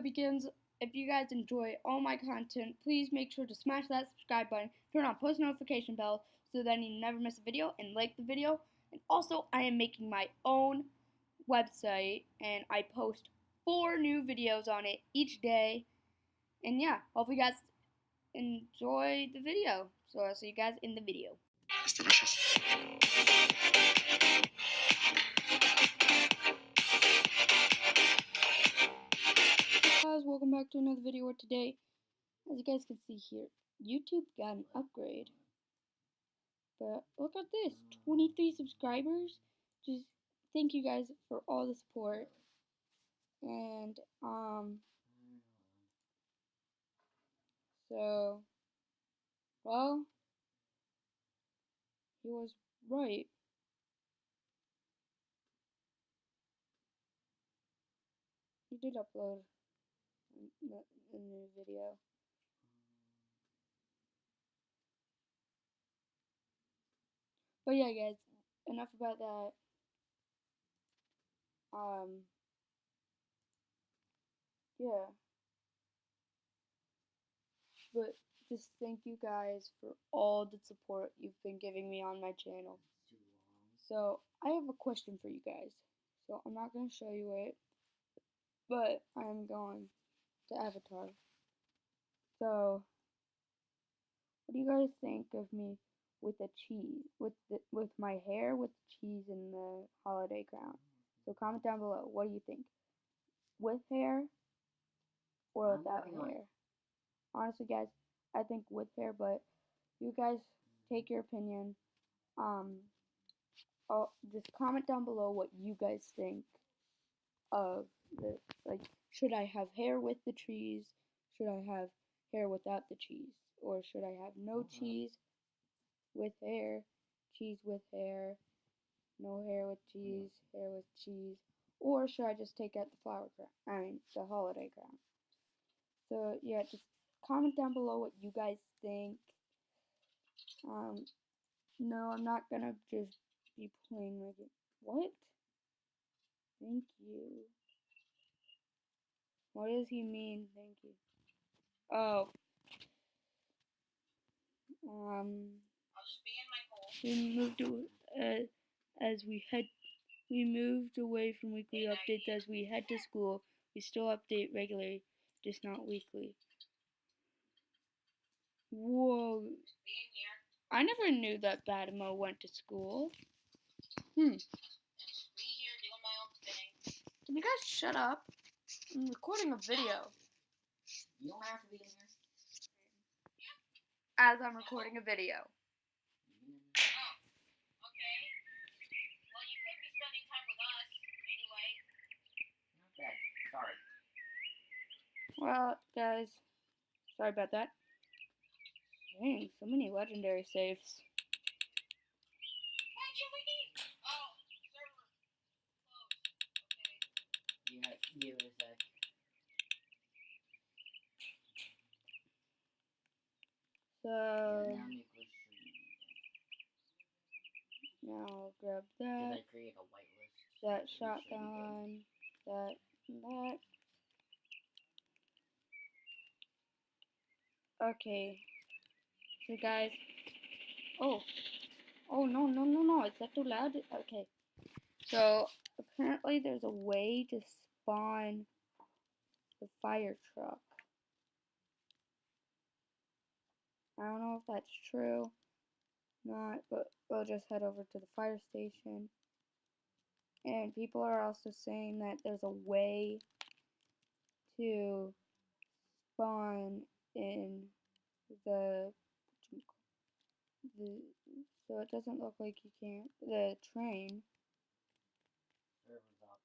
begins. If you guys enjoy all my content, please make sure to smash that subscribe button, turn on post notification bell so that you never miss a video, and like the video. And also, I am making my own website, and I post four new videos on it each day. And yeah, hope you guys enjoy the video. So I'll see you guys in the video. It's delicious. Welcome back to another video where today, as you guys can see here, YouTube got an upgrade. But look at this, 23 subscribers. Just thank you guys for all the support. And, um, so, well, he was right. He did upload a new video. But yeah, guys, enough about that. Um, yeah. But just thank you guys for all the support you've been giving me on my channel. So, I have a question for you guys. So, I'm not going to show you it, but I'm going to Avatar. So, what do you guys think of me with the cheese, with the, with my hair with cheese in the holiday crown? So comment down below. What do you think? With hair or without hair? Honestly, guys, I think with hair, but you guys take your opinion. Um, I'll just comment down below what you guys think of the like. Should I have hair with the cheese? Should I have hair without the cheese? Or should I have no cheese with hair, cheese with hair, no hair with cheese, hair with cheese? Or should I just take out the flower crown? I mean, the holiday crown. So, yeah, just comment down below what you guys think. Um, no, I'm not gonna just be playing like it. What? Thank you. What does he mean? Thank you. Oh. Um. We moved uh, as we head. We moved away from weekly updates as we head to school. We still update regularly, just not weekly. Whoa. I never knew that Badimo went to school. Hmm. Can you guys shut up? I'm recording a video. You don't have to be in here. As I'm recording a video. Oh, okay. Well, you could be spending time with us, anyway. Okay, sorry. Well, guys, sorry about that. Dang, so many legendary saves. Yeah, give a sec. So, Yeah, now now I'll grab that, I create a whitelist? that We should be good. shotgun, that, and that. Okay. So guys, oh, oh no no no no! Is that too loud? Okay. So apparently there's a way to spawn the fire truck. I don't know if that's true, not, but we'll just head over to the fire station. And people are also saying that there's a way to spawn in the the so it doesn't look like you can't the train. Server's up.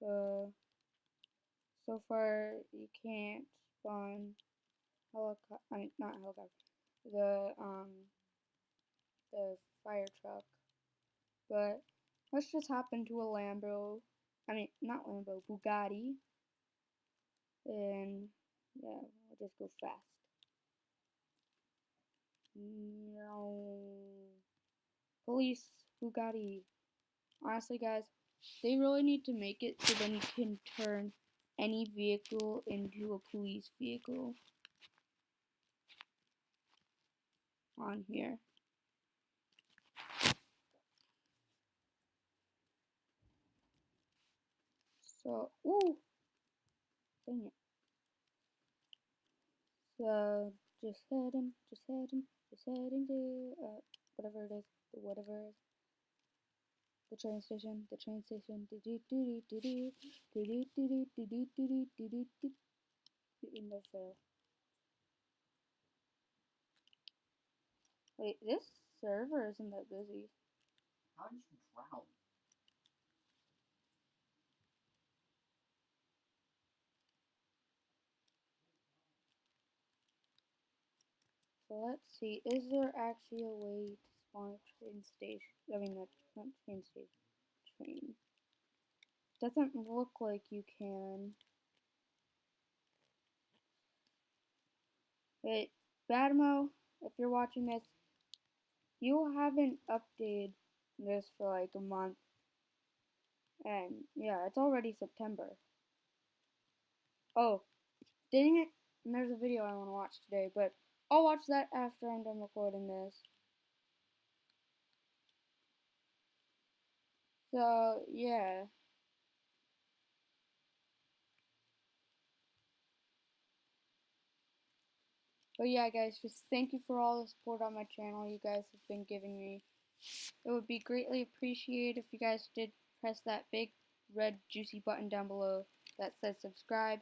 So so far you can't spawn helicopter. I mean not helicopter. The um the fire truck. But let's just hop into a Lambo. I mean not Lambo, Bugatti. And yeah, we'll just go fast. No. Police, Bugatti. Honestly, guys, they really need to make it so then you can turn any vehicle into a police vehicle on here. So, ooh, dang it. So, just heading, just heading, just heading to, uh, whatever it is, whatever it is the train station, the train station, in the fail. Wait, this server isn't that busy. How did you drown? So let's see, is there actually a way to spawn a train station? I mean, not, not train station, train. Doesn't look like you can. Wait, Badimo, if you're watching this, you haven't updated this for like a month. And yeah, it's already September. Oh, dang it. And there's a video I want to watch today, but I'll watch that after I'm done recording this. So, yeah. But yeah, guys, just thank you for all the support on my channel you guys have been giving me. It would be greatly appreciated if you guys did press that big red juicy button down below that says subscribe.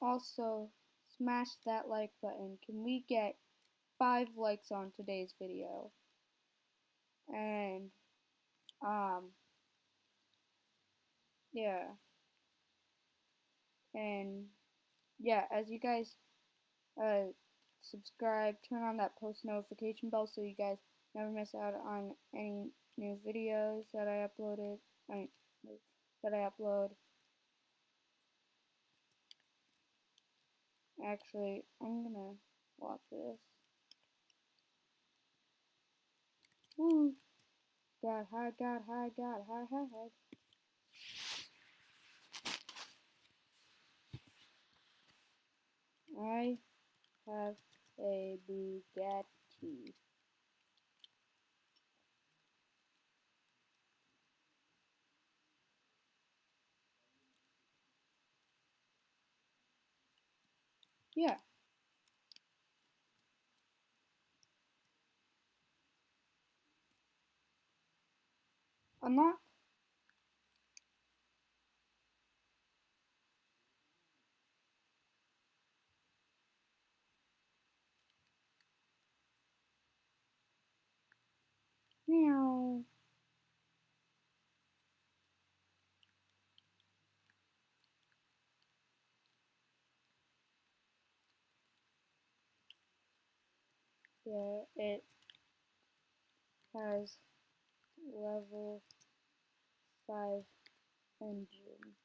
Also, smash that like button. Can we get five likes on today's video? And, um, yeah. And, yeah, as you guys, uh, subscribe, turn on that post notification bell so you guys never miss out on any new videos that I uploaded, I mean, that I upload. Actually, I'm gonna lock this. Woo! God, hide, God, hide, God, hide, hide, hide. I have a Bugatti. Yeah. I'm not. Meow. Yeah, it has level 5 engine.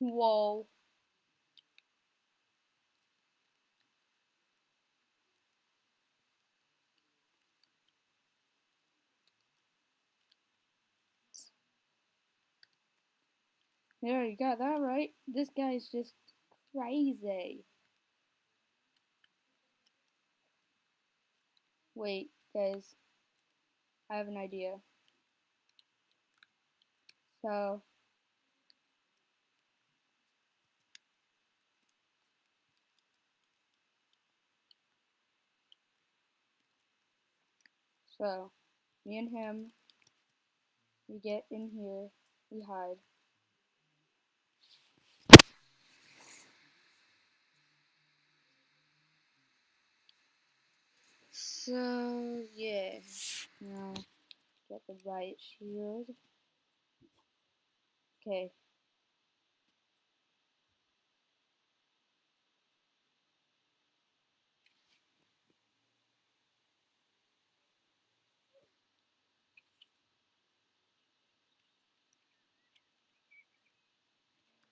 Whoa. There, you got that right. This guy's just crazy. Wait, guys. I have an idea. So, so, me and him, we get in here, we hide. So, yeah. Now, get the right shield. Okay.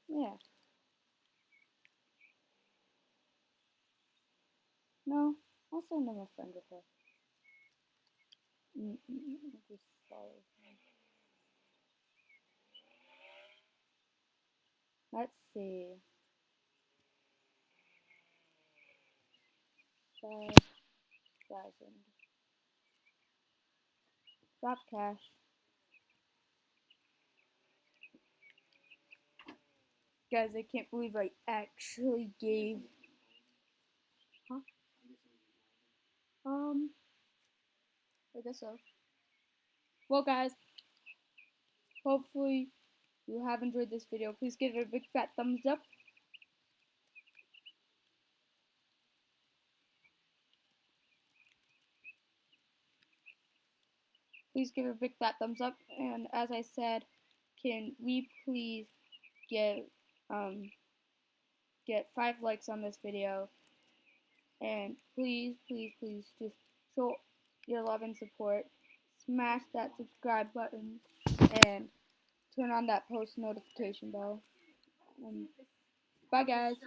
Yeah. No, I'll send a friend request. Mm, mm, mm, just follow him. Let's see. Five thousand. Drop cash. Guys, I can't believe I actually gave. Huh? Um. I guess so. Well, guys. Hopefully, you have enjoyed this video. Please give it a big fat thumbs up. Please give it a big fat thumbs up. And as I said, can we please get um get five likes on this video? And please, please, please just show your love and support. Smash that subscribe button and turn on that post notification bell. And bye guys.